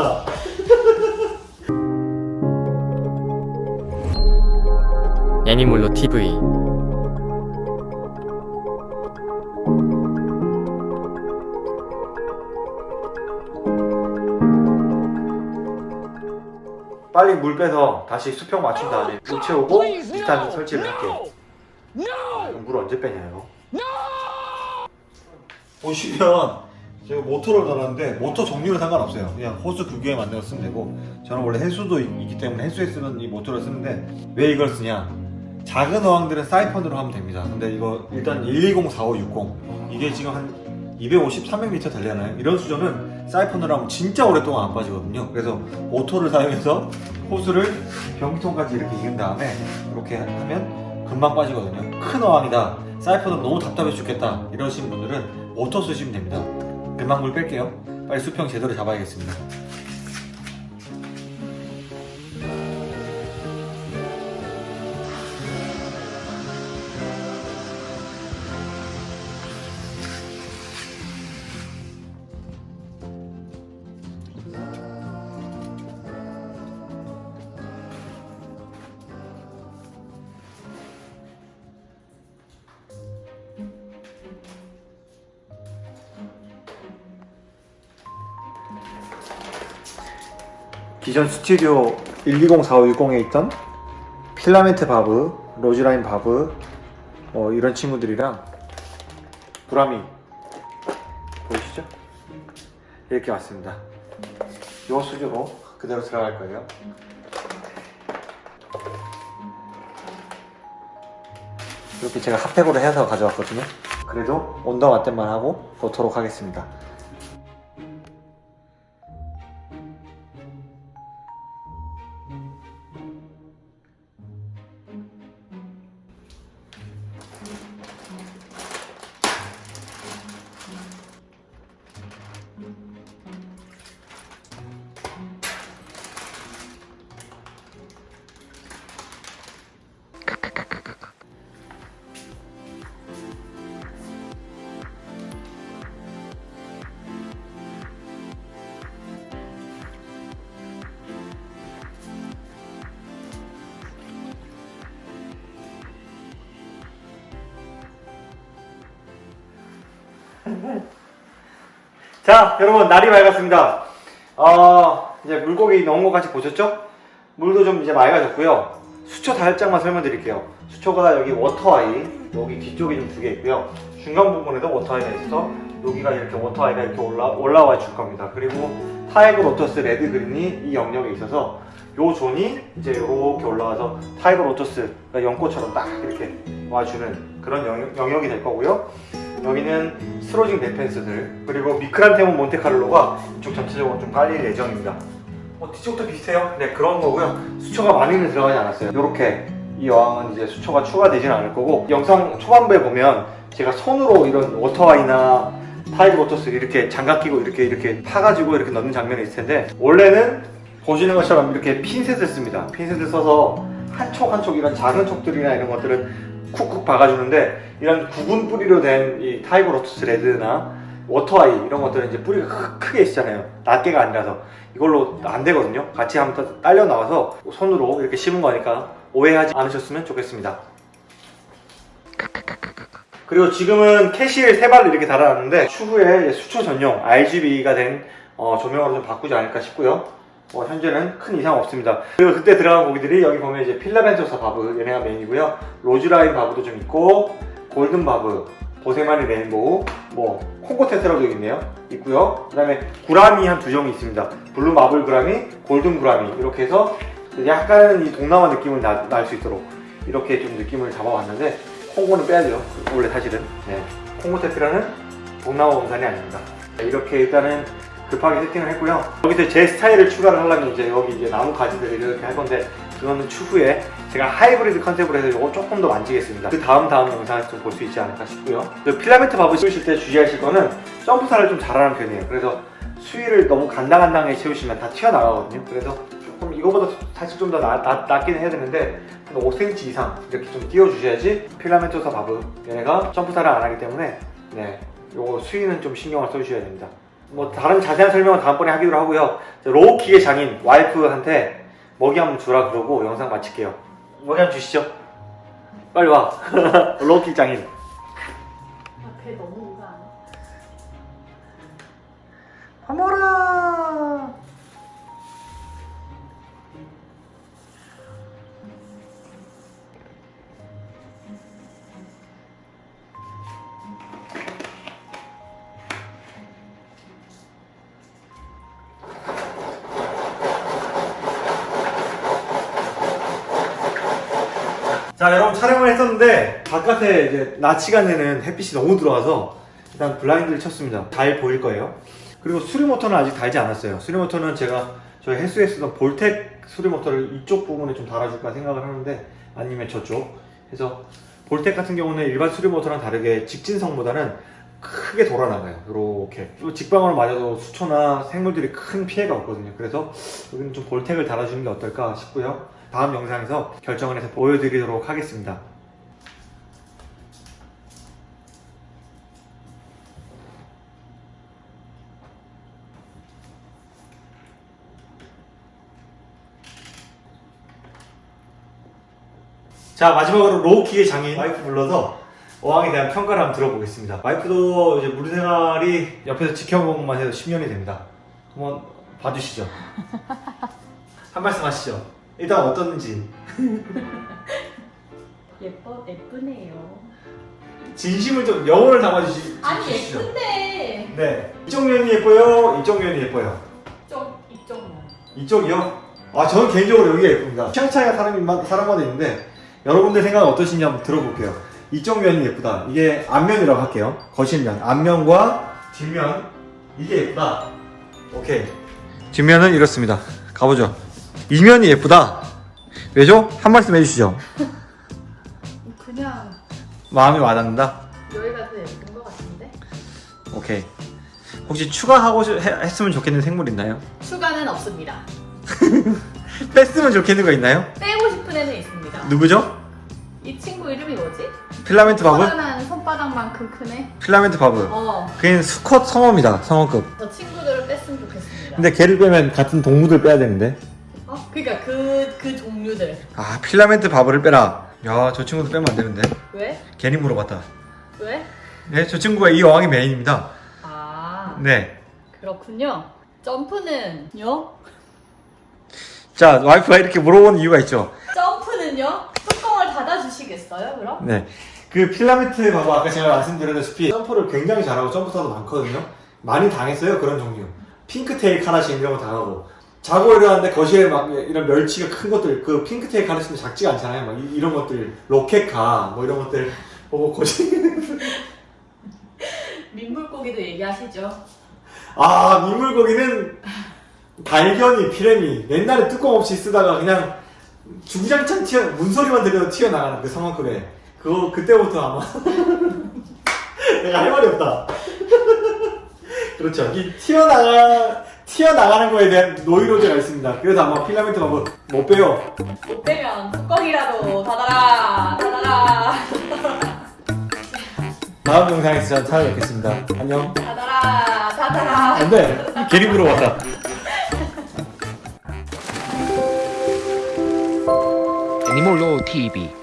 다. 애니몰로 TV 빨리 물 빼서 다시 수평 맞춘 다음에 물 채우고 비타민 설치를 할게요 아, 물 언제 빼냐 이거 보시면 제가 모터를 달았는데 모터 종류는 상관없어요. 그냥 호스 규격에 만들어 쓰면 되고 저는 원래 해수도 있- 있기 때문에 해수에 쓰는 이 모터를 쓰는데 왜 이걸 쓰냐? 작은 어항들은 사이펀으로 하면 됩니다. 근데 이거 일단 120, 4560 이게 지금 한 250, 300m 되려나요? 이런 수조는 사이펀으로 하면 진짜 오랫동안 안 빠지거든요. 그래서 모터를 사용해서 호스를 변기통까지 이렇게 이은 다음에 이렇게 하면 금방 빠지거든요. 큰 어항이다. 사이펀은 너무 답답해 죽겠다. 이러신 분들은 모터 쓰시면 됩니다 금방 물 뺄게요. 빨리 수평 제대로 잡아야겠습니다 기존 스튜디오 1204560에 있던 filament barb, roseline barb 뭐 이런 친구들이랑 gourami 보이시죠? 이렇게 왔습니다. 이 수조로 그대로 들어갈 거예요. 이렇게 제가 핫팩으로 해서 가져왔거든요. 그래도 온도 맞댐만 하고 놓도록 하겠습니다 자 여러분 물이 맑았습니다. 어, 이제 물고기 넣은 거 같이 보셨죠? 물도 좀 이제 맑아졌고요. 수초 살짝만 설명드릴게요. 수초가 여기 워터아이 여기 뒤쪽에 좀 두 개 있고요. 중간 부분에도 워터아이가 있어서 여기가 이렇게 워터아이가 이렇게 올라, 올라와 줄 겁니다. 그리고 tiger lotus red green이 이 영역에 있어서 요 zone이 이제 이렇게 올라와서 tiger lotus가 연꽃처럼 딱 이렇게 와주는 그런 영역, 영역이 될 거고요 여기는 스로징 데펜스들 그리고 미크란테몬 몬테카를로가 이쪽 전체적으로 좀 깔릴 예정입니다. 어, 뒤쪽도 비슷해요? 네 그런 거고요. 수초가 많이는 들어가지 않았어요. 이렇게 이 여왕은 이제 수초가 추가되진 않을 거고 영상 초반부에 보면 제가 손으로 이런 워터아이나 타이거 워터스 이렇게 장갑 끼고 이렇게 이렇게 파가지고 이렇게 넣는 장면이 있을 텐데 원래는 보시는 것처럼 이렇게 핀셋을 씁니다. 핀셋을 써서 한 촉 한촉 이런 작은 촉들이나 이런 것들은 쿡쿡 박아주는데 이런 구근 뿌리로 된 이 tiger lotus red나 워터아이 이런 것들은 이제 뿌리가 크, 크게 있잖아요. 낱개가 아니라서. 이걸로 안 되거든요. 같이 한번 딸려 나와서 손으로 이렇게 심은 거니까 오해하지 않으셨으면 좋겠습니다. 그리고 지금은 캐시를 세 발을 이렇게 달아놨는데 추후에 수초 전용 RGB가 된 어, 조명으로 좀 바꾸지 않을까 싶고요 뭐 현재는 큰 이상 없습니다. 그리고 그때 들어간 고기들이 여기 보면 이제 filamentosa barb 얘네가 메인이고요. roseline barb도 좀 있고 golden barb boesemani rainbow 뭐 콩고 tetra도 있네요. 있고요. 그 다음에 gourami 한 두 종이 있습니다. blue marble gourami golden gourami. 이렇게 해서 약간 이 동남아 느낌을 날 수 있도록 이렇게 좀 느낌을 잡아봤는데 콩고는 빼야죠. 원래 사실은. 네. 콩고 tetra는 동남아 원산이 아닙니다. 이렇게 일단은 급하게 세팅을 했고요. 여기서 제 스타일을 추가를 하려면 이제 여기 이제 나무 가지들을 이렇게 할 건데 그거는 추후에 제가 하이브리드 컨셉으로 해서 이거 조금 더 만지겠습니다. 그 다음 다음 영상에서 좀 볼 수 있지 않을까 싶고요. 그 filament barb을 키우실 때 주의하실 거는 점프사를 좀 잘하는 편이에요. 그래서 수위를 너무 간당간당하게 채우시면 다 튀어나가거든요. 그래서 조금 이거보다 사실 좀 더 낮긴 해야 되는데 한 5cm 이상 이렇게 좀 띄워주셔야지 filamentosa barb 얘네가 점프사를 안 하기 때문에 네 요거 수위는 좀 신경을 써주셔야 됩니다. 뭐 다른 자세한 설명은 다음번에 하기로 하고요. 로우킥의 장인 와이프한테 먹이 한번 주라 그러고 영상 마칠게요. 먹이 한번 주시죠. 빨리 와. 로우킥 장인. 배 너무 오가 안밥 먹어라. 자 여러분 촬영을 했었는데 바깥에 이제 낮 시간에는 햇빛이 너무 들어와서 일단 블라인드를 쳤습니다. 잘 보일 거예요. 그리고 수리 모터는 아직 달지 않았어요. 수리 모터는 제가 저희 헬스에 쓰던 볼텍 수리 모터를 이쪽 부분에 좀 달아줄까 생각을 하는데 아니면 저쪽. 그래서 볼텍 같은 경우는 일반 수리 모터랑 다르게 직진성보다는 크게 돌아나가요. 이렇게. 또 직방으로 맞아도 수초나 생물들이 큰 피해가 없거든요. 그래서 여기는 좀 볼텍을 달아주는 게 어떨까 싶고요. 다음 영상에서 결정을 해서 보여드리도록 하겠습니다. 자 마지막으로 로우킥의 장인 와이프 불러서 어항에 대한 평가를 한번 들어보겠습니다. 와이프도 이제 물생활이 옆에서 지켜본 것만 해도 10년이 됩니다. 한번 봐주시죠. 한 말씀 하시죠. 일단 어떤지. 예뻐 예쁘네요. 진심을 좀 영혼을 담아주시, 아니 주시죠. 예쁜데. 네. 이쪽 면이 예뻐요? 이쪽 면이 예뻐요? 좀 이쪽만. 이쪽이요? 아 저는 개인적으로 여기가 예쁩니다. 취향 차이가 사람마다, 사람마다 있는데 여러분들 생각은 어떠신지 한번 들어볼게요 이쪽 면이 예쁘다 이게 앞면이라고 할게요 거실면 앞면과 뒷면 이게 예쁘다 오케이 뒷면은 이렇습니다 가보죠 이면이 예쁘다 왜죠? 한 말씀 해주시죠 그냥 마음이 와닿는다 여기가 더 예쁜 것 같은데. 오케이 혹시 추가하고 싶- 해- 했으면 좋겠는 생물 있나요? 추가는 없습니다. 뺐으면 좋겠는 거 있나요? 빼고 싶은 애는 있습니다. 누구죠? filament barb? 커다란 손바닥만큼 큰 애. filament barb 어, 그게 수컷 성어입니다 성어급 저 친구들을 뺐으면 좋겠습니다. 근데 걔를 빼면 같은 동물들 빼야 되는데 어, 그러니까 그, 그 종류들. 아 filament barb를 빼라 야 저 친구도 빼면 안 되는데 왜? 괜히 물어봤다 왜? 네 저 친구가 이 어항의 메인입니다 아, 네자 그렇군요. 점프는요? 와이프가 이렇게 물어보는 이유가 있죠 점프는요? 뚜껑을 닫아주시겠어요, 그럼? 네 그 filament barb 아까 제가 말씀드렸다시피 점프를 굉장히 잘하고 점프사도 많거든요. 많이 당했어요 그런 종류. 핑크테일 카라신 이런 거 당하고. 자고 일어났는데 거실에 막 이런 멸치가 큰 것들 그 핑크테일 카라신도 작지가 않잖아요. 막 이, 런 것들 로켓카 뭐 이런 것들 보고 거실 민물고기도 얘기하시죠. 아 민물고기는 발견이 피레미. 옛날에 뚜껑 없이 쓰다가 그냥 주구장창 튀어 문소리만 들려도 튀어나가는 그 상황급에 그거 그때부터 아마. 내가 할 말이 없다. 그렇죠. 이 튀어나가 튀어나가는 거에 대한 노이로제가 있습니다. 그래서 아마 필라멘트 밥은 못 빼요. 못 빼면 뚜껑이라도 닫아라, 닫아라, 다음 영상에서 전 찾아뵙겠습니다. 안녕. 닫아라, 닫아라. 안돼. 괜히 물어봤다 애니몰로 TV.